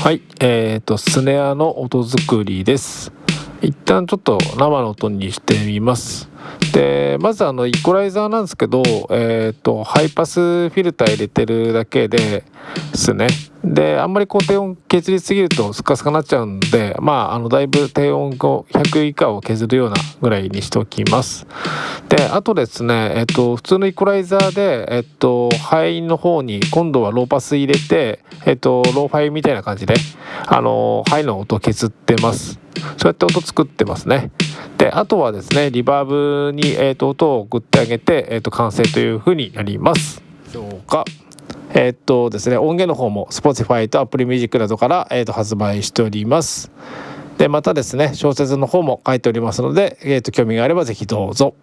はい。えーとスネアの音作りです。一旦ちょっと生の音にしてみます。でまずあのイコライザーなんですけど、えーと、ハイパスフィルター入れてるだけですね。であんまりこう低音削りすぎるとスカスカになっちゃうんでまああのだいぶ低音を100以下を削るようなぐらいにしておきます。であとですねえっ、ー、と普通のイコライザーでえっ、ー、とハイの方に今度はローパス入れてえっ、ー、とローファイみたいな感じであのハイの音を削ってます。そうやって音作ってますね。であとはですねリバーブに、えーと、音を送ってあげて、えーと、完成というふうになります。どうか。えっ、ー、とですね音源の方も Spotify と Apple Music などから、えーと、発売しております。でまたですね小説の方も書いておりますので、えー、と興味があれば是非どうぞ。